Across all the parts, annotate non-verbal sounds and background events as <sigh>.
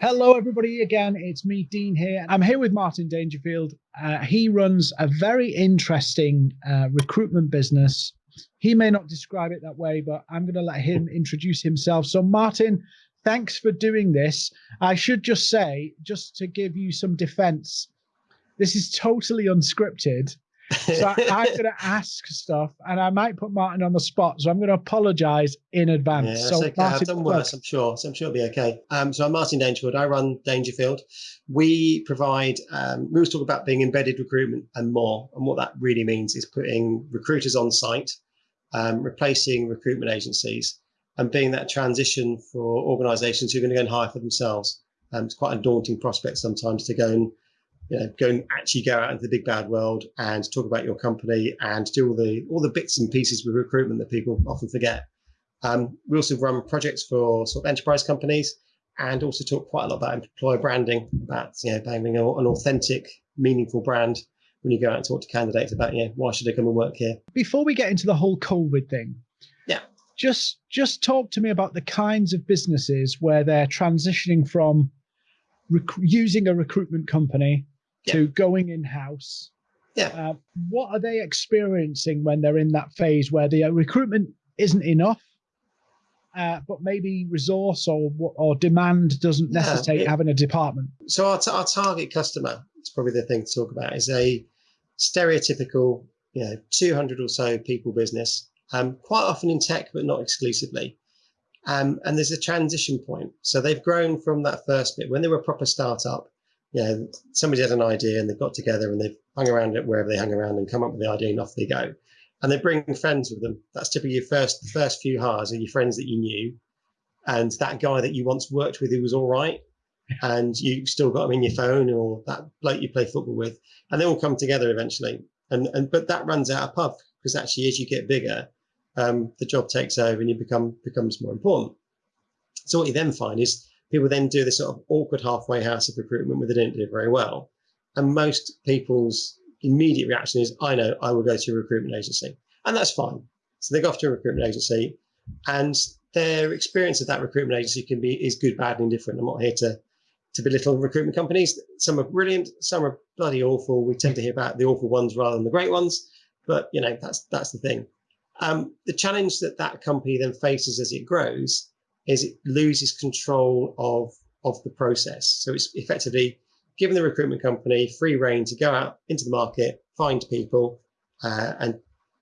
Hello, everybody. Again, it's me, Dean here. I'm here with Martin Dangerfield. Uh, he runs a very interesting uh, recruitment business. He may not describe it that way, but I'm going to let him introduce himself. So, Martin, thanks for doing this. I should just say, just to give you some defense, this is totally unscripted. So I, am going to ask stuff, and I might put Martin on the spot. So I'm going to apologise in advance. Yeah, so okay. Martin, I've done worse, I'm sure. So I'm sure it'll be okay. Um, so I'm Martin Dangerfield. I run Dangerfield. We provide. Um, we always talk about being embedded recruitment and more. And what that really means is putting recruiters on site, um, replacing recruitment agencies, and being that transition for organisations who are going to go and hire for themselves. Um, it's quite a daunting prospect sometimes to go and you know, go and actually go out into the big bad world and talk about your company and do all the all the bits and pieces with recruitment that people often forget. Um, we also run projects for sort of enterprise companies and also talk quite a lot about employer branding, about you know having an authentic, meaningful brand when you go out and talk to candidates about you know why should they come and work here. Before we get into the whole COVID thing, yeah, just just talk to me about the kinds of businesses where they're transitioning from using a recruitment company yeah. to going in house. Yeah. Uh, what are they experiencing when they're in that phase where the uh, recruitment isn't enough, uh, but maybe resource or or demand doesn't necessitate yeah, having a department? So our, our target customer, it's probably the thing to talk about, is a stereotypical, you know, 200 or so people business, um, quite often in tech, but not exclusively. Um, and there's a transition point. So they've grown from that first bit when they were a proper startup you know, somebody had an idea and they've got together and they've hung around it wherever they hung around and come up with the idea and off they go. And they bring friends with them. That's typically your first, the first few hires are your friends that you knew. And that guy that you once worked with who was all right. And you still got him in your phone or that bloke you play football with. And they all come together eventually. And, and but that runs out of pub because actually as you get bigger, um, the job takes over and you become becomes more important. So what you then find is people then do this sort of awkward halfway house of recruitment where they don't do it very well. And most people's immediate reaction is, I know, I will go to a recruitment agency. And that's fine. So they go off to a recruitment agency and their experience of that recruitment agency can be is good, bad, and indifferent. I'm not here to to belittle recruitment companies. Some are brilliant, some are bloody awful. We tend to hear about the awful ones rather than the great ones, but you know that's that's the thing. Um, the challenge that that company then faces as it grows is it loses control of of the process. So it's effectively giving the recruitment company free rein to go out into the market, find people, uh, and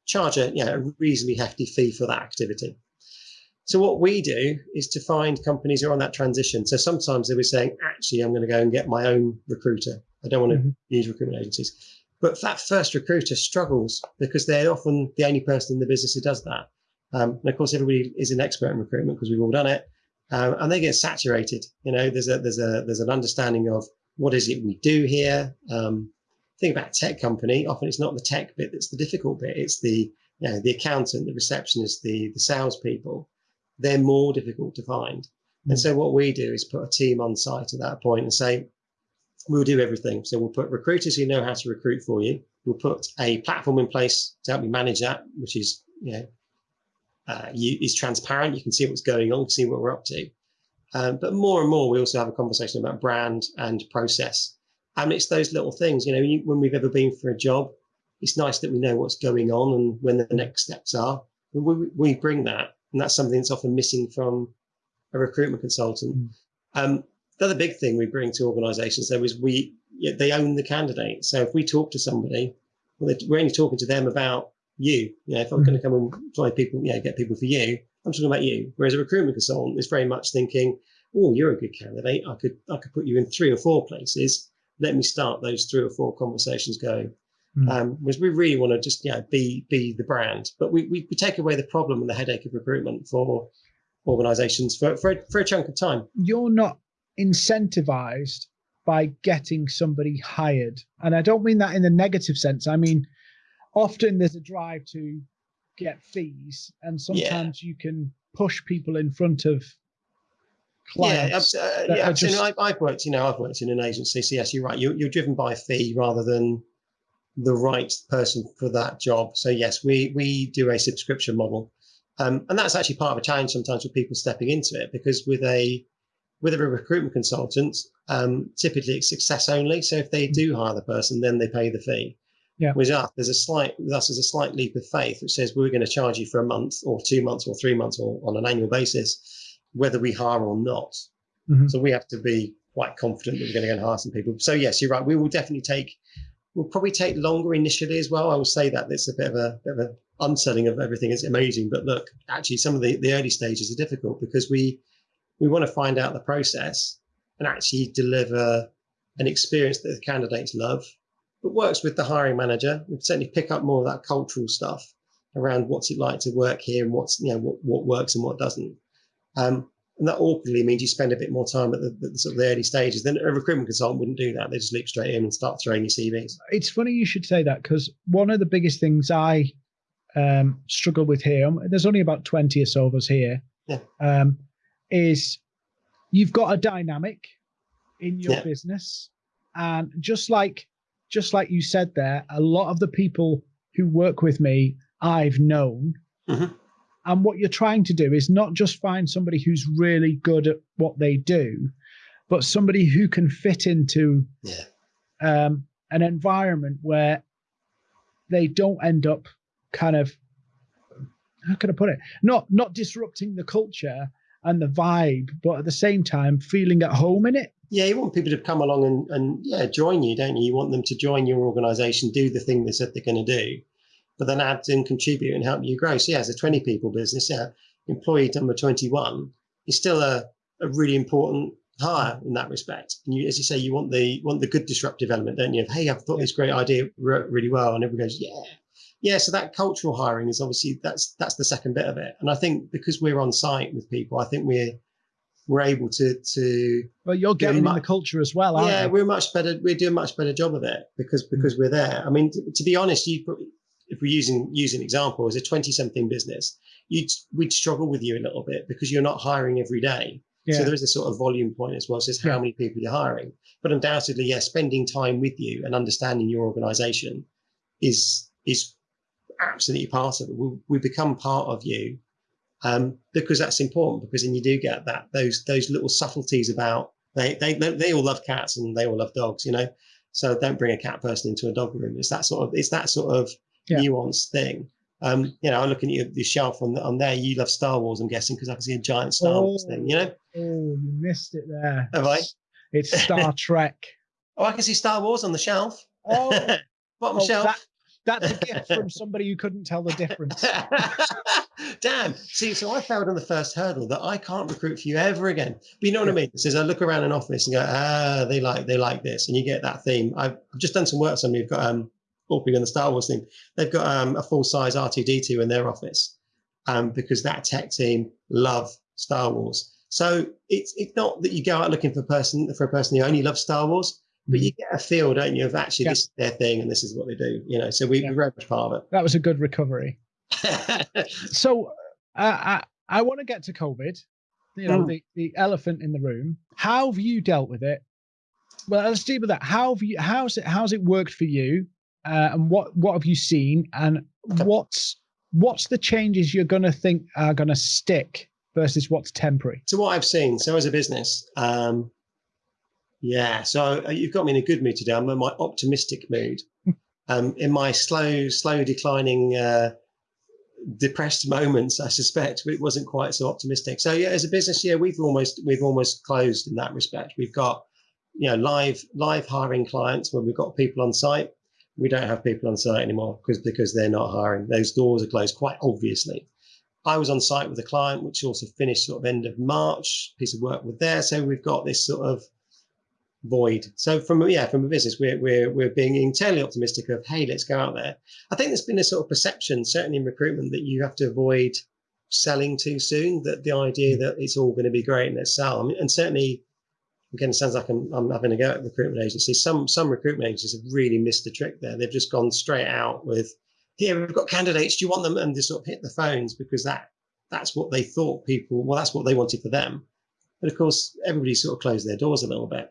charge a, you know, a reasonably hefty fee for that activity. So what we do is to find companies who are on that transition. So sometimes they were saying, actually, I'm going to go and get my own recruiter. I don't want to mm-hmm. use recruitment agencies. But that first recruiter struggles because they're often the only person in the business who does that. Um, and of course, everybody is an expert in recruitment because we've all done it, um, and they get saturated. You know, there's a there's a there's an understanding of what is it we do here. Um, think about tech company. Often it's not the tech bit that's the difficult bit. It's the you know the accountant, the receptionist, the the salespeople. They're more difficult to find. Mm-hmm. And so what we do is put a team on site at that point and say, we'll do everything. So we'll put recruiters who know how to recruit for you. We'll put a platform in place to help you manage that, which is you know uh, you, is transparent. You can see what's going on, see what we're up to. Um, but more and more, we also have a conversation about brand and process. And it's those little things, you know, you, when we've ever been for a job, it's nice that we know what's going on and when the next steps are. We, we bring that, and that's something that's often missing from a recruitment consultant. Mm. Um, the other big thing we bring to organisations though is we they own the candidate. So if we talk to somebody, well, we're only talking to them about you. You know, if I'm going to come and try people, you know, get people for you, I'm talking about you. Whereas a recruitment consultant is very much thinking, oh, you're a good candidate. I could I could put you in three or four places. Let me start those three or four conversations going. Mm. Um, because we really want to just you know be be the brand, but we, we, we take away the problem and the headache of recruitment for organisations for for a, for a chunk of time. You're not incentivized by getting somebody hired, and I don't mean that in the negative sense. I mean often there's a drive to get fees, and sometimes yeah. you can push people in front of clients. Yeah, uh, yeah. Just... I, I've worked, you know, I've worked in an agency. So yes, you're right. You're, you're driven by a fee rather than the right person for that job. So yes, we we do a subscription model, um, and that's actually part of a challenge sometimes with people stepping into it because with a with a recruitment consultant, um, typically it's success only. So if they do hire the person, then they pay the fee. Yeah. With us, there's a slight with us there's a slight leap of faith which says we're going to charge you for a month or two months or three months or on an annual basis, whether we hire or not. Mhm. So we have to be quite confident that we're going to go and hire some people. So yes, you're right. We will definitely take. We'll probably take longer initially as well. I will say that it's a bit of a bit of a unselling of everything. It's amazing, but look, actually, some of the, the early stages are difficult because we we want to find out the process and actually deliver an experience that the candidates love, but works with the hiring manager. We certainly pick up more of that cultural stuff around what's it like to work here and what's you know what, what works and what doesn't. Um, and that awkwardly means you spend a bit more time at the, the sort of the early stages. Then a recruitment consultant wouldn't do that. They just leap straight in and start throwing you CVs. It's funny you should say that because one of the biggest things I um, struggle with here, there's only about 20 or so of us here, Yeah. um, is you've got a dynamic in your Yeah. business. And just like just like you said there, a lot of the people who work with me, I've known. Mhm. And what you're trying to do is not just find somebody who's really good at what they do, but somebody who can fit into Yeah. um, an environment where they don't end up kind of how can I put it? Not not disrupting the culture and the vibe, but at the same time feeling at home in it. Yeah, you want people to come along and, and yeah, join you, don't you? You want them to join your organization, do the thing they said they're going to do, but then add and contribute and help you grow. So yeah, as a 20 people business, yeah, employee number 21 is still a, a really important hire in that respect. And you, as you say, you want the want the good disruptive element, don't you? Of hey, I've thought this great idea worked really well, and everyone goes, yeah, yeah. So that cultural hiring is obviously that's that's the second bit of it. And I think because we're on site with people, I think we're we're able to to Well, you're getting in the culture as well, aren't yeah, you? we're much better. We're doing a much better job of it because mm. because we're there. I mean, to, to be honest, you if we're using using example as a twenty something business, you'd we'd struggle with you a little bit because you're not hiring every day. Yeah. So there is a sort of volume point as well. So it's how Yeah. many people you're hiring. But undoubtedly, yeah, spending time with you and understanding your organisation is is absolutely part of it. We, we become part of you um, because that's important. Because then you do get that those those little subtleties about they they they, all love cats and they all love dogs, you know. So don't bring a cat person into a dog room. It's that sort of it's that sort of Yeah. nuanced thing. Um, you know, I'm looking at your, your shelf on, on there. You love Star Wars, I'm guessing, because I can see a giant Star Wars thing. You know, Oh, you missed it there. have I? It's Star <laughs> Trek. Oh, I can see Star Wars on the shelf. Oh, <laughs> Bottom oh, shelf. that, that's a gift <laughs> from somebody who couldn't tell the difference. <laughs> Damn. See, so I failed on the first hurdle that I can't recruit for you ever again. But you know what I mean? Says I look around an office and go, ah, they like they like this, and you get that theme. I've just done some work. Somebody who've got um, talking on the Star Wars thing. They've got um, a full size R2D2 in their office, um, because that tech team love Star Wars. So it's it's not that you go out looking for a person for a person who only loves Star Wars, but you get a feel, don't you, of actually Yeah. this is their thing and this is what they do. You know, so we, Yeah. we're very much part of it. That was a good recovery. <laughs> So uh, I I want to get to COVID. You know, Mm. the, the elephant in the room. How have you dealt with it? Well, let's deal with that. How have you? How's it? How's it worked for you? Uh, and what what have you seen? And Okay. what's what's the changes you're going to think are going to stick versus what's temporary? to what I've seen, so as a business, um, yeah. So uh, you've got me in a good mood today. I'm in my optimistic mood. <laughs> Um, in my slow, slow declining, uh, depressed <laughs> moments, I suspect it wasn't quite so optimistic. So yeah, as a business, yeah, we've almost we've almost closed in that respect. We've got you know live live hiring clients where we've got people on site. We don't have people on site anymore because because they're not hiring. Those doors are closed quite obviously. I was on site with a client, which also finished sort of end of March, piece of work with there. So we've got this sort of void. So from a- yeah, from a business, we're we're we're being entirely optimistic of hey, let's go out there. I think there's been a sort of perception, certainly in recruitment, that you have to avoid selling too soon. That the idea mm. that it's all going to be great and let's sell. I mean, and certainly, again, it sounds like I'm, I'm having a go at recruitment agencies. Some some recruitment agencies have really missed the trick there. They've just gone straight out with here we've got candidates. Do you want them? And just sort of hit the phones because that that's what they thought people. Well, that's what they wanted for them. But of course, everybody sort of closed their doors a little bit.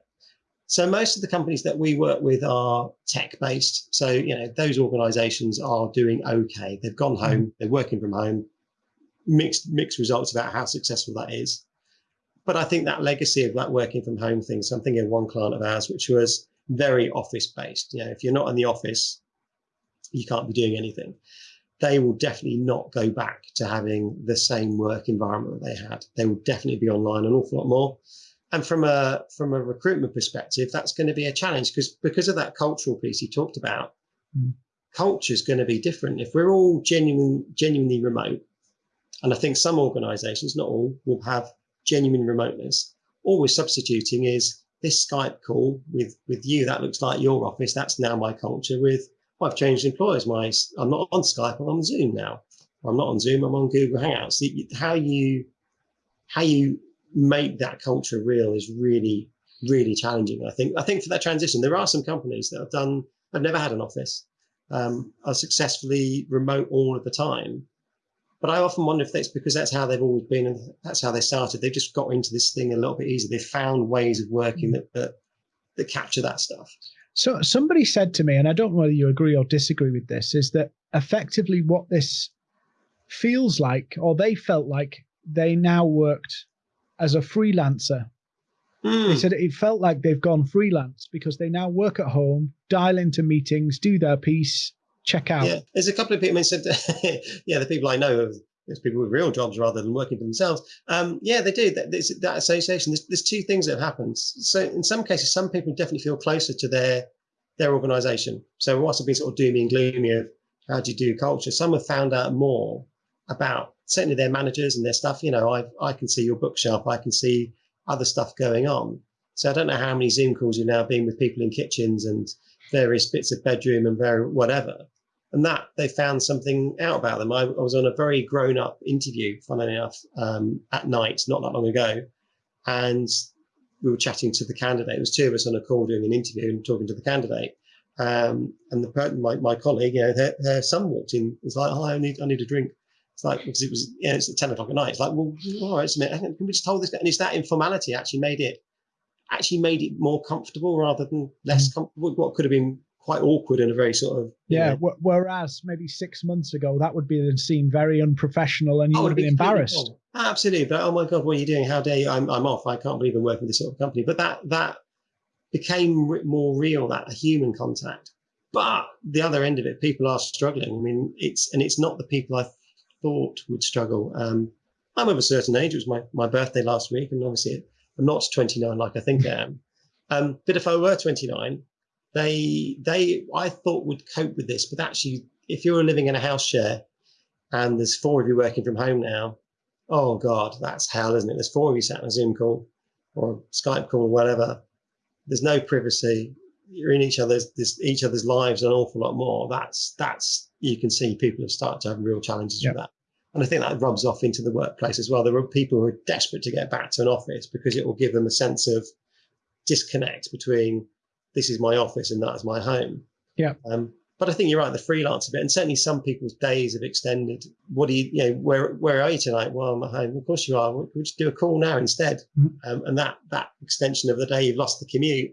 So most of the companies that we work with are tech based. So you know those organisations are doing okay. They've gone mm-hmm. home. They're working from home. Mixed mixed results about how successful that is. but I think that legacy of that working from home thing. So I'm thinking of one client of ours, which was very office based. You know, if you're not in the office, you can't be doing anything. They will definitely not go back to having the same work environment that they had. They will definitely be online an awful lot more. And from a from a recruitment perspective, that's going to be a challenge because because of that cultural piece you talked about. Mm. Culture is going to be different if we're all genuine, genuinely remote. And I think some organisations, not all, will have genuine remoteness. All we're substituting is this Skype call with with you. That looks like your office. That's now my culture. With well, I've changed employers. My I'm not on Skype. I'm on Zoom now. I'm not on Zoom. I'm on Google Hangouts. How you how you make that culture real is really really challenging. I think I think for that transition, there are some companies that have done. I've never had an office. Um, are successfully remote all of the time but I often wonder if that's because that's how they've always been and that's how they started. They've just got into this thing a little bit easier. They've found ways of working that, that, that capture that stuff. So somebody said to me, and I don't know whether you agree or disagree with this, is that effectively what this feels like, or they felt like they now worked as a freelancer. Mm. They hmm. said it felt like they've gone freelance because they now work at home, dial into meetings, do their piece, check out? Yeah, there's a couple of people. I mean, said, <laughs> yeah, the people I know there's people with real jobs rather than working for themselves. Um, yeah, they do. That, that association. There's, there's, two things that have happened. So in some cases, some people definitely feel closer to their their organisation. So whilst I've been sort of doomy and gloomy of how do you do culture, some have found out more about certainly their managers and their stuff. You know, I I can see your bookshelf. I can see other stuff going on. So I don't know how many Zoom calls you've now been with people in kitchens and various bits of bedroom and very whatever and that they found something out about them. I, I was on a very grown up interview, funnily enough, um, at night, not that long ago. And we were chatting to the candidate. It was two of us on a call doing an interview and talking to the candidate. Um, and the my, my colleague, you know, their, their son walked in. It's like, oh, I need I need a drink. It's like because it was, know, it's at ten o'clock at night. It's like, well, all right, can we just hold this? And it's that informality actually made it actually made it more comfortable rather than less mm. comfortable. What could have been quite awkward and a very sort of yeah. Know, whereas maybe six months ago that would be seen very unprofessional, and you would have been embarrassed. Absolutely, but oh my god, what are you doing? How dare you? I'm I'm off. I can't believe I'm working with this sort of company. But that that became more real, that human contact. But the other end of it, people are struggling. I mean, it's and it's not the people I thought would struggle. Um, I'm of a certain age. It was my, my birthday last week, and obviously I'm not 29 like I think I am. Um, but if I were 29, they they I thought would cope with this, but actually, if you're living in a house share and there's four of you working from home now, oh god, that's hell, isn't it? There's four of you sat on a Zoom call or Skype call or whatever. There's no privacy. You're in each other's each other's lives an awful lot more. That's that's you can see people have started to have real challenges yep. with that. And I think that rubs off into the workplace as well. There are people who are desperate to get back to an office because it will give them a sense of disconnect between this is my office and that is my home. Yeah. Um, but I think you're right, the freelance bit, and certainly some people's days have extended. What do you, you know, where where are you tonight? Well, I'm at home. Of course you are. We'll just do a call now instead. Mm-hmm. Um, and that that extension of the day, you've lost the commute.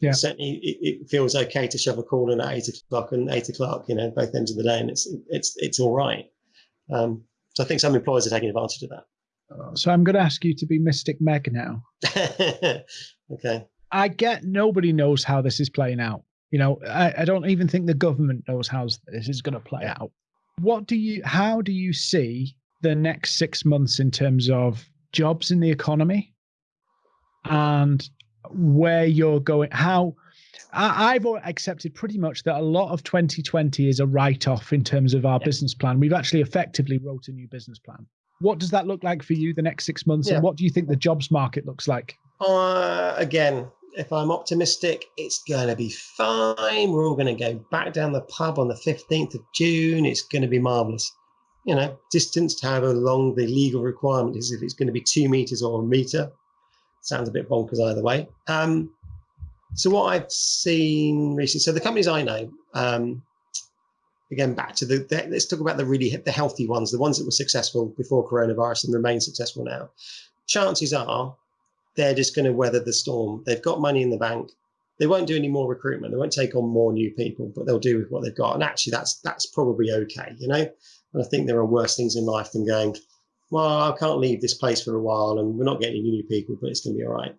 Yeah. Certainly, it, it, feels okay to shove a call in at eight o'clock and eight o'clock. You know, both ends of the day, and it's it's it's all right. Um, so I think some employers are taking advantage of that. So I'm going to ask you to be Mystic Meg now. <laughs> okay. I get nobody knows how this is playing out. You know, I, I don't even think the government knows how this is going to play out. What do you, how do you see the next six months in terms of jobs in the economy and where you're going? How, I, have accepted pretty much that a lot of 2020 is a write off in terms of our yeah. business plan. We've actually effectively wrote a new business plan. What does that look like for you the next six months? Yeah. And what do you think the jobs market looks like? Uh, again, if I'm optimistic, it's going to be fine. We're all going to go back down the pub on the 15th of June. It's going to be marvelous. You know, distance, however long the legal requirement is, if it's going to be two meters or a meter, sounds a bit bonkers either way. Um, so what I've seen recently, so the companies I know, um, again back to the, the, let's talk about the really the healthy ones, the ones that were successful before coronavirus and remain successful now. Chances are they're just going to weather the storm. They've got money in the bank. They won't do any more recruitment. They won't take on more new people, but they'll do with what they've got. And actually, that's that's probably okay, you know. And I think there are worse things in life than going, well, I can't leave this place for a while, and we're not getting any new people, but it's going to be all right.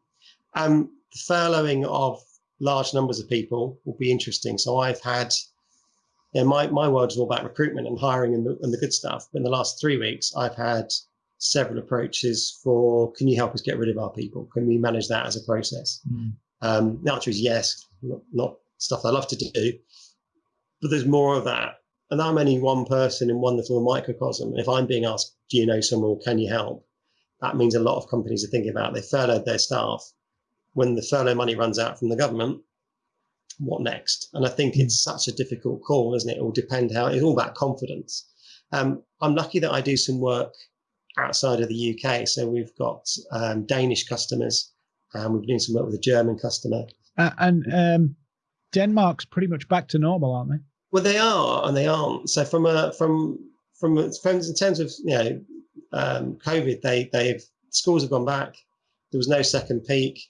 Um, the furloughing of large numbers of people will be interesting. So I've had, you know, my my world is all about recruitment and hiring and the, and the good stuff. But in the last three weeks, I've had several approaches for can you help us get rid of our people? Can we manage that as a process? Mm. Um, the answer is yes, not, not stuff I love to do, but there's more of that. And I'm only one person in one little microcosm. If I'm being asked, do you know someone, can you help? That means a lot of companies are thinking about they furloughed their staff. When the furlough money runs out from the government, what next? And I think it's such a difficult call, isn't it? It will depend how it's all about confidence. Um, I'm lucky that I do some work outside of the UK. So we've got um, Danish customers and we've been doing some work with a German customer. Uh, and um, Denmark's pretty much back to normal, aren't they? Well, they are, and they aren't. So from a from from from in terms of you know um, COVID, they they've schools have gone back. There was no second peak.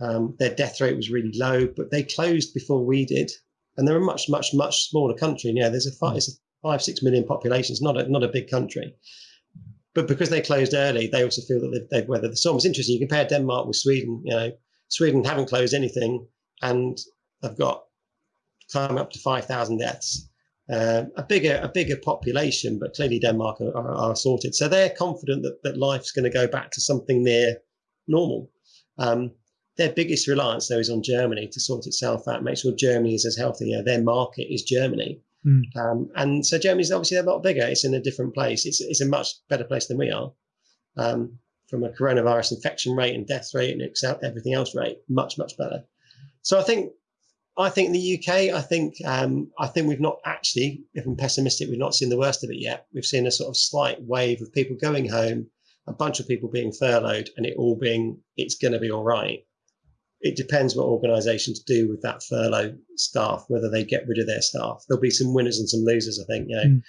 Um, their death rate was really low, but they closed before we did, and they're a much much much smaller country. And know, there's a five, it's a five six million population. It's not a not a big country but because they closed early, they also feel that they've, they've weathered the storm. It's interesting. You compare Denmark with Sweden. You know, Sweden haven't closed anything, and they've got climb up to five thousand deaths. Uh, a bigger a bigger population, but clearly Denmark are, are, are sorted. So they're confident that that life's going to go back to something near normal. Um, their biggest reliance though is on Germany to sort itself out, make sure Germany is as healthy. You know, their market is Germany. Mm. Um, and so Germany's obviously a lot bigger. It's in a different place. It's, it's a much better place than we are. Um, from a coronavirus infection rate and death rate and everything else rate, much, much better. So I think, I think in the UK, I think, um, I think we've not actually, if I'm pessimistic, we've not seen the worst of it yet. We've seen a sort of slight wave of people going home, a bunch of people being furloughed, and it all being, it's going to be all right it depends what organisations do with that furlough staff, whether they get rid of their staff. There'll be some winners and some losers. I think. You know, mm.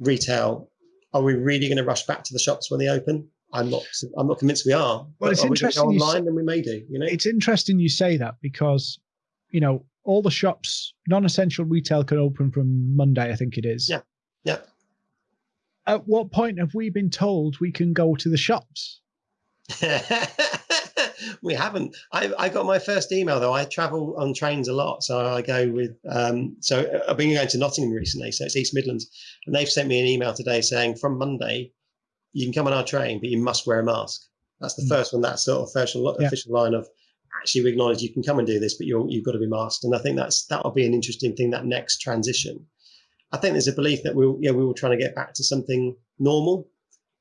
retail. Are we really going to rush back to the shops when they open? I'm not. I'm not convinced we are. Well, it's interesting. We online, then we may do. You know, it's interesting you say that because, you know, all the shops, non-essential retail can open from Monday. I think it is. Yeah. Yeah. At what point have we been told we can go to the shops? <laughs> we haven't. I, I got my first email though. I travel on trains a lot, so I go with. Um, so uh, I've been going to Nottingham recently, so it's East Midlands, and they've sent me an email today saying from Monday, you can come on our train, but you must wear a mask. That's the mm. first one. That sort of official yeah. official line of actually we acknowledge you can come and do this, but you you've got to be masked. And I think that's that'll be an interesting thing. That next transition. I think there's a belief that we'll yeah we were trying to get back to something normal,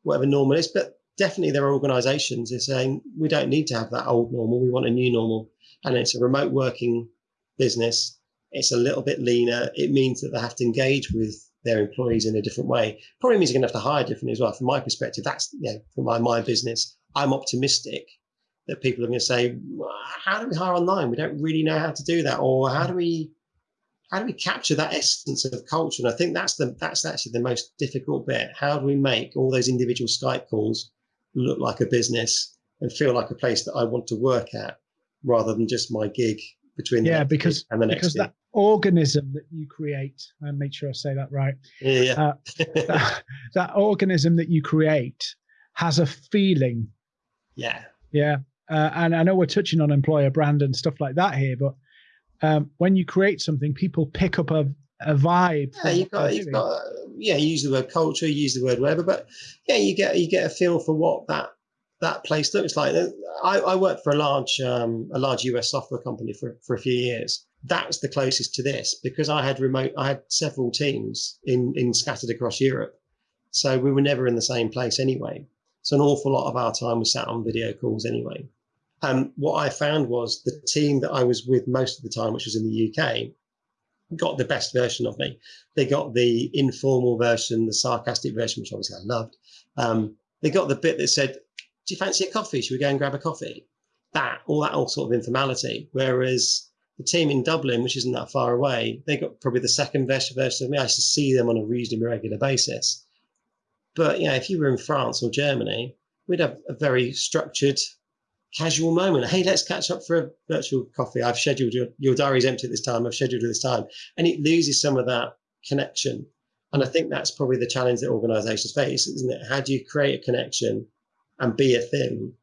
whatever normal is, but definitely there are organizations that are saying we don't need to have that old normal we want a new normal and it's a remote working business it's a little bit leaner it means that they have to engage with their employees in a different way probably means you're going to have to hire differently as well from my perspective that's you know from my, my business i'm optimistic that people are going to say how do we hire online? We don't really know how to do that or how do we how do we capture that essence of culture? And i think that's the that's actually the most difficult bit. How do we make all those individual skype calls look like a business and feel like a place that I want to work at rather than just my gig between yeah because and the next because gig. that organism that you create and make sure I say that right yeah. uh, <laughs> that, that organism that you create has a feeling. Yeah. Yeah uh, and I know we're touching on employer brand and stuff like that here but um, when you create something people pick up a, a vibe yeah, you've got, you've got yeah, use the word culture, use the word whatever, but yeah, you get you get a feel for what that that place looks like. I, I worked for a large um, a large US software company for for a few years. That was the closest to this because I had remote. I had several teams in in scattered across Europe, so we were never in the same place anyway. So an awful lot of our time was sat on video calls anyway. Um, what I found was the team that I was with most of the time, which was in the UK, got the best version of me. They got the informal version, the sarcastic version, which obviously I loved. Um, they got the bit that said, "Do you fancy a coffee? Should we go and grab a coffee?" That, all that, all sort of informality. Whereas the team in Dublin, which isn't that far away, they got probably the second best version of me. I used to see them on a reasonably regular basis. But yeah, if you were in France or Germany, we'd have a very structured casual moment. Hey, let's catch up for a virtual coffee. I've scheduled your, your diary's empty at this time. I've scheduled this time. And it loses some of that connection. And I think that's probably the challenge that organizations face, isn't it? How do you create a connection and be a thing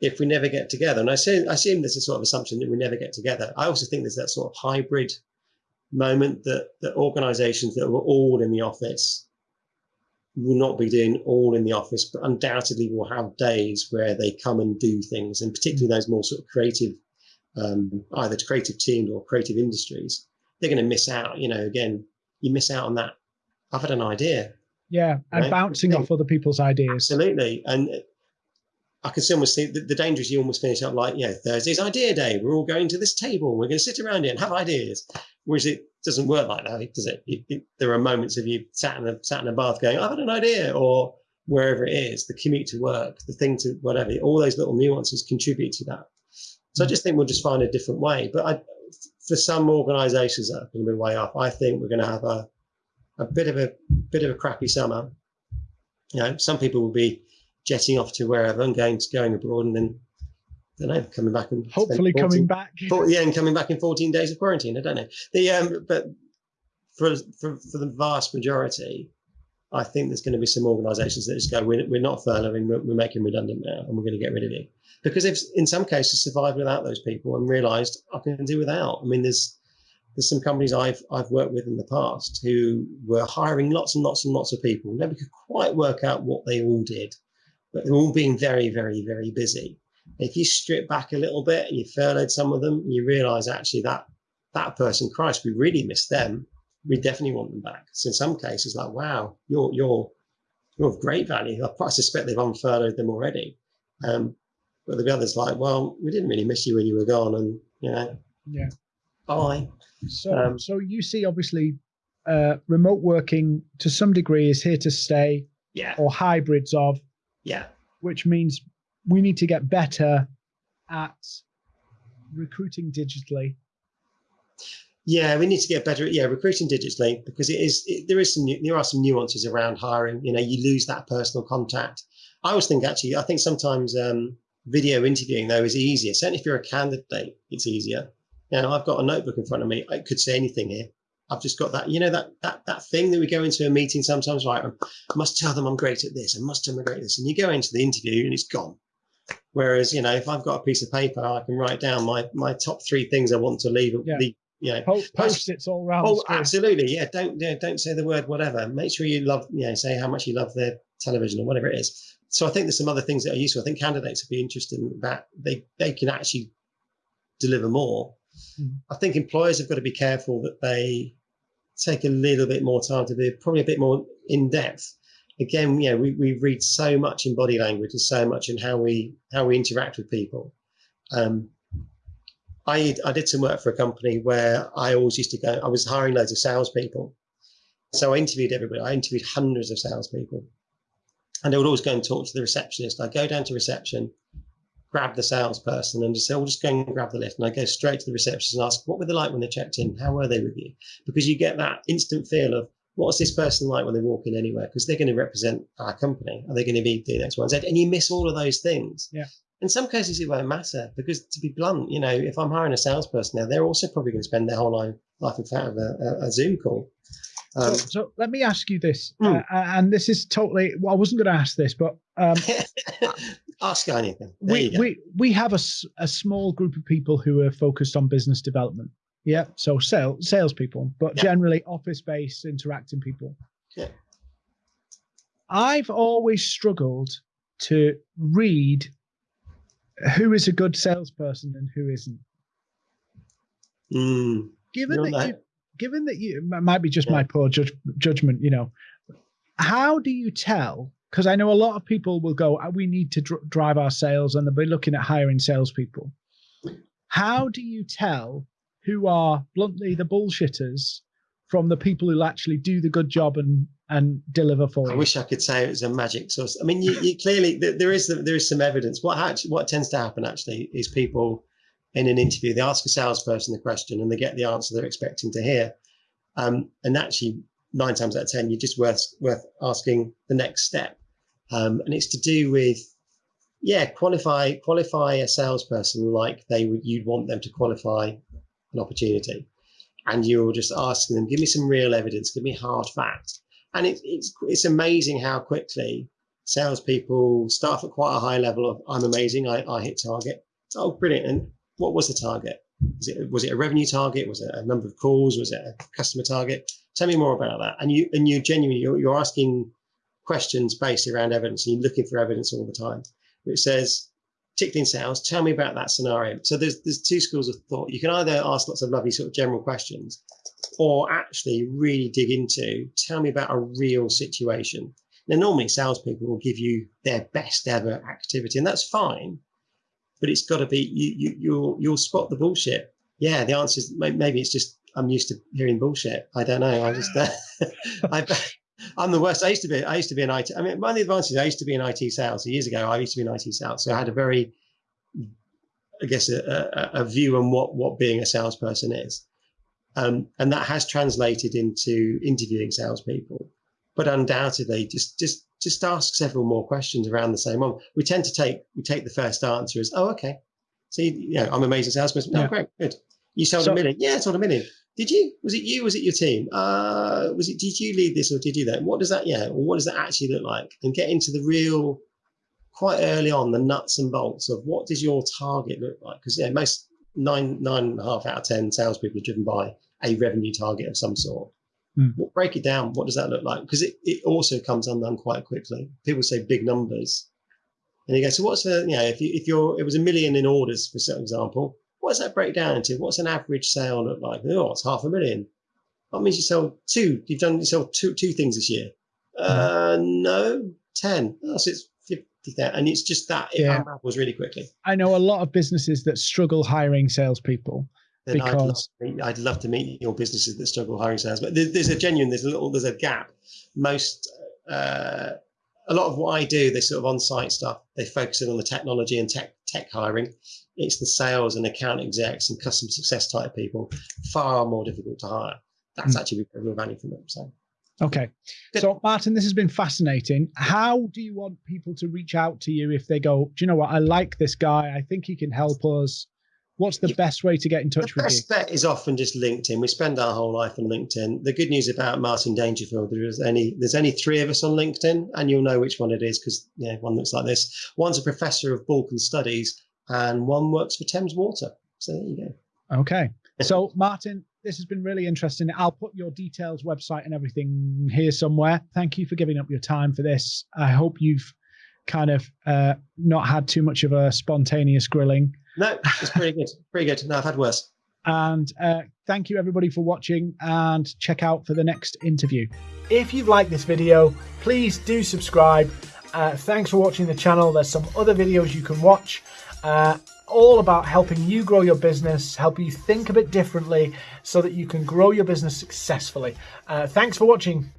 if we never get together? And I assume, I assume there's a sort of assumption that we never get together. I also think there's that sort of hybrid moment that, that organizations that were all in the office will not be doing all in the office, but undoubtedly will have days where they come and do things, and particularly those more sort of creative, um, either creative teams or creative industries, they're going to miss out. You know, again, you miss out on that. I've had an idea. Yeah, and right? bouncing off other people's ideas. Absolutely, and I can almost see the, the danger is you almost finish up like, you know, Thursday's idea day. We're all going to this table. We're going to sit around here and have ideas. Whereas it doesn't work like that, does it? there are moments of you sat in a sat in a bath going, I've had an idea, or wherever it is, the commute to work, the thing to whatever, all those little nuances contribute to that. So I mm. just think we'll just find a different way. But I, for some organisations that are going to be way off, I think we're going to have a a bit of a bit of a crappy summer. You know, some people will be jetting off to wherever and going to going abroad and then I don't know, coming back and hopefully 14, coming back. yeah, and coming back in 14 days of quarantine. I don't know. The um, but for for for the vast majority, I think there's going to be some organisations that just go, we're, we're not furloughing, we're, we're making redundant now, and we're going to get rid of you because they've in some cases survived without those people and realised I can do without. I mean, there's there's some companies I've I've worked with in the past who were hiring lots and lots and lots of people. Never could quite work out what they all did but they're all being very, very, very busy. If you strip back a little bit and you furloughed some of them, you realize actually that that person, Christ, we really miss them. We definitely want them back. So in some cases, like, wow, you're you're you're of great value. I suspect they've unfurloughed them already. Um, but the others like, well, we didn't really miss you when you were gone, and you know, yeah, bye. So, um, so you see, obviously, uh, remote working to some degree is here to stay. Yeah. Or hybrids of yeah. Which means we need to get better at recruiting digitally. Yeah, we need to get better at yeah recruiting digitally because it is it, there is some there are some nuances around hiring. You know, you lose that personal contact. I always think actually I think sometimes um, video interviewing though is easier. Certainly if you're a candidate, it's easier. You know, I've got a notebook in front of me. I could say anything here. I've just got that, you know, that that that thing that we go into a meeting sometimes, right? I must tell them I'm great at this. I must tell them I'm great at this. And you go into the interview and it's gone. Whereas, you know, if I've got a piece of paper, I can write down my my top three things I want to leave. Yeah. The, you know, post, post it's all around. Oh, absolutely. Yeah. Don't yeah, don't say the word whatever. Make sure you love, you know, say how much you love their television or whatever it is. So I think there's some other things that are useful. I think candidates would be interested in that they they can actually deliver more. Mm. I think employers have got to be careful that they take a little bit more time to be probably a bit more in depth. Again, you know, we, we read so much in body language and so much in how we how we interact with people. Um, I I did some work for a company where I always used to go. I was hiring loads of salespeople, so I interviewed everybody. I interviewed hundreds of salespeople, and I would always go and talk to the receptionist. I'd go down to reception, grab the salesperson and just say, "Well, just go and grab the lift." And I go straight to the receptionist and ask, "What were they like when they checked in? How were they with you?" Because you get that instant feel of what's this person like when they walk in anywhere? Because they're going to represent our company. Are they going to be doing X, Y, and Z? And you miss all of those things. Yeah. In some cases, it won't matter because, to be blunt, you know, if I'm hiring a salesperson now, they're also probably going to spend their whole life life in front of a, a, a Zoom call. Um, so, so, let me ask you this, mm. uh, and this is totally. Well, I wasn't going to ask this, but um, <laughs> ask anything. There we we we have a, a small group of people who are focused on business development. Yeah, so sales salespeople, but yeah. generally office based, interacting people. Yeah. I've always struggled to read who is a good salesperson and who isn't. Mm, given that, you, given that you might be just yeah. my poor judge, judgment, you know, how do you tell because I know a lot of people will go, uh, we need to dr- drive our sales, and they'll be looking at hiring salespeople. How do you tell who are bluntly the bullshitters from the people who actually do the good job and and deliver for you? I wish I could say it was a magic source. I mean, you, you clearly there is there is some evidence. What actually what tends to happen actually is people in an interview they ask a salesperson the question and they get the answer they're expecting to hear, um, and actually nine times out of ten, you're just worth worth asking the next step, um, and it's to do with yeah qualify qualify a salesperson like they would you'd want them to qualify an opportunity, and you're just asking them, give me some real evidence, give me hard facts. And it, it's it's amazing how quickly salespeople start at quite a high level of I'm amazing, I, I hit target. Oh, brilliant. And what was the target? Was it was it a revenue target? Was it a number of calls? Was it a customer target? Tell me more about that. And you and you genuinely you're, you're asking questions based around evidence and you're looking for evidence all the time. Which says, particularly in sales, tell me about that scenario. So there's there's two schools of thought. You can either ask lots of lovely sort of general questions, or actually really dig into tell me about a real situation. Now normally salespeople will give you their best ever activity, and that's fine but it's got to be you, you you'll you'll spot the bullshit. Yeah, the answer is maybe it's just I'm used to hearing bullshit. I don't know. I just uh, <laughs> I, I'm the worst. I used to be. I used to be an IT. I mean, one of the advantages. I used to be in IT sales years ago. I used to be in IT sales, so I had a very, I guess, a, a, a view on what what being a salesperson is, um, and that has translated into interviewing salespeople. But undoubtedly, just just just ask several more questions around the same one. We tend to take we take the first answer as, oh, okay. See, you, know, I'm amazing salesperson. No, yeah. great, good. You sold so, a million. Yeah, I sold a million. Did you? Was it you? Was it your team? Uh, was it? Did you lead this or did you that? What does that? Yeah. Or what does that actually look like? And get into the real, quite early on, the nuts and bolts of what does your target look like? Because yeah, most nine nine and a half out of ten salespeople are driven by a revenue target of some sort. Mm. Break it down. What does that look like? Because it, it also comes undone quite quickly. People say big numbers. And you go, so what's the, you know, if, you, if you're, it was a million in orders, for example, what does that break down into? What's an average sale look like? Oh, it's half a million. That means you sell two. You've done, you sell two, two things this year. Mm. Uh, no, 10. Oh, so it's 50, and it's just that it yeah. unravels really quickly. I know a lot of businesses that struggle hiring salespeople then because... I'd, love meet, I'd, love to meet your businesses that struggle hiring sales. But there's a genuine, there's a little, there's a gap. Most, uh, a lot of what I do, this sort of on-site stuff, they focus in on the technology and tech tech hiring. It's the sales and account execs and customer success type people, far more difficult to hire. That's mm. actually a real value for them. So. Okay. Good. So, Martin, this has been fascinating. How do you want people to reach out to you if they go, do you know what? I like this guy. I think he can help us. What's the best way to get in touch the with you? The best bet is often just LinkedIn. We spend our whole life on LinkedIn. The good news about Martin Dangerfield, there's any, there's only three of us on LinkedIn, and you'll know which one it is because yeah, one looks like this. One's a professor of Balkan Studies, and one works for Thames Water. So there you go. Okay. So Martin, this has been really interesting. I'll put your details, website, and everything here somewhere. Thank you for giving up your time for this. I hope you've kind of uh, not had too much of a spontaneous grilling. No, it's pretty good. <laughs> Pretty good. No, I've had worse. And uh, thank you everybody for watching and check out for the next interview. If you've liked this video, please do subscribe. Uh, thanks for watching the channel. There's some other videos you can watch. Uh, all about helping you grow your business, help you think a bit differently so that you can grow your business successfully. Uh, thanks for watching.